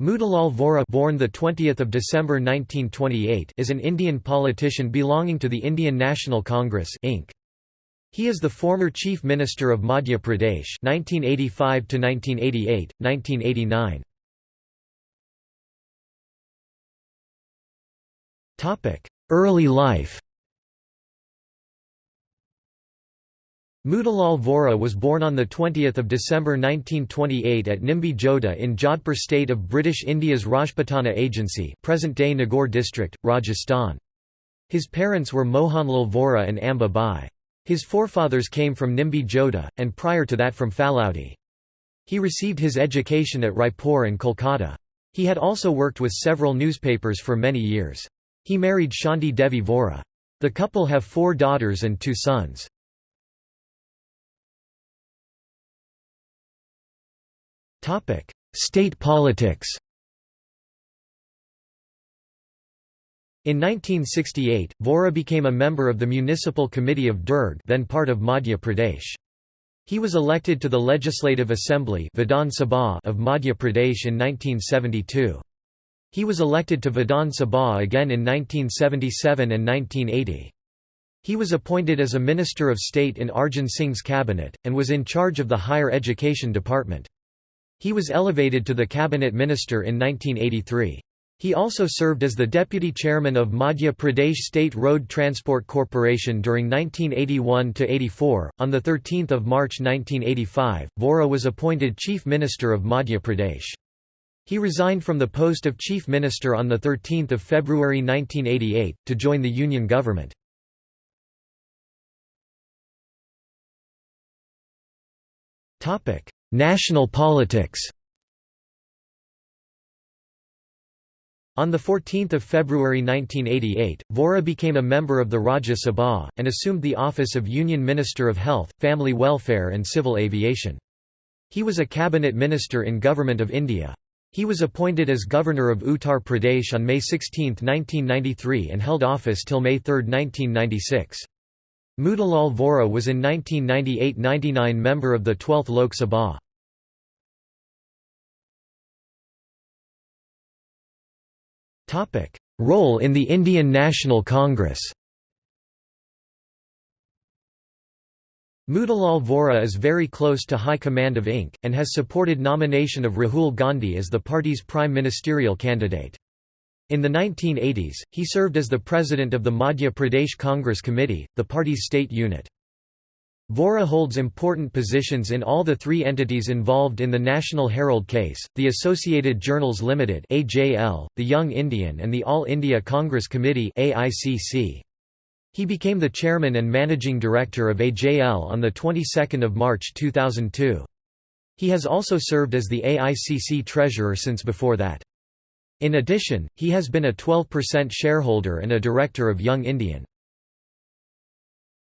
Motilal Vora born the 20th of December 1928 is an Indian politician belonging to the Indian National Congress Inc. He is the former Chief Minister of Madhya Pradesh 1985 to 1988 1989 Topic Early life Motilal Vora was born on 20 December 1928 at Nimbi Joda in Jodhpur state of British India's Rajputana Agency present-day Nagaur district, Rajasthan. His parents were Mohanlal Vora and Amba Bai. His forefathers came from Nimbi Joda, and prior to that from Phalodi. He received his education at Raipur and Kolkata. He had also worked with several newspapers for many years. He married Shanti Devi Vora. The couple have four daughters and two sons. State politics In 1968, Vora became a member of the Municipal Committee of Durg then part of Madhya Pradesh. He was elected to the Legislative Assembly Vidhan Sabha of Madhya Pradesh in 1972. He was elected to Vidhan Sabha again in 1977 and 1980. He was appointed as a Minister of State in Arjun Singh's cabinet, and was in charge of the Higher Education Department. He was elevated to the cabinet minister in 1983. He also served as the deputy chairman of Madhya Pradesh State Road Transport Corporation during 1981 to 84. On 13 March 1985, Vora was appointed Chief Minister of Madhya Pradesh. He resigned from the post of Chief Minister on 13 February 1988, to join the Union government. National politics On 14 February 1988, Vora became a member of the Rajya Sabha, and assumed the office of Union Minister of Health, Family Welfare and Civil Aviation. He was a cabinet minister in Government of India. He was appointed as Governor of Uttar Pradesh on May 16, 1993 and held office till May 3, 1996. Motilal Vora was in 1998–99 member of the 12th Lok Sabha. Role in the Indian National Congress Motilal Vora is very close to High Command of INC, and has supported nomination of Rahul Gandhi as the party's prime ministerial candidate. In the 1980s, he served as the president of the Madhya Pradesh Congress Committee, the party's state unit. Vora holds important positions in all the three entities involved in the National Herald case, the Associated Journals Limited (AJL), the Young Indian and the All India Congress Committee (AICC). He became the chairman and managing director of AJL on the 22nd of March 2002. He has also served as the AICC treasurer since before that. In addition, he has been a 12% shareholder and a director of Young Indian.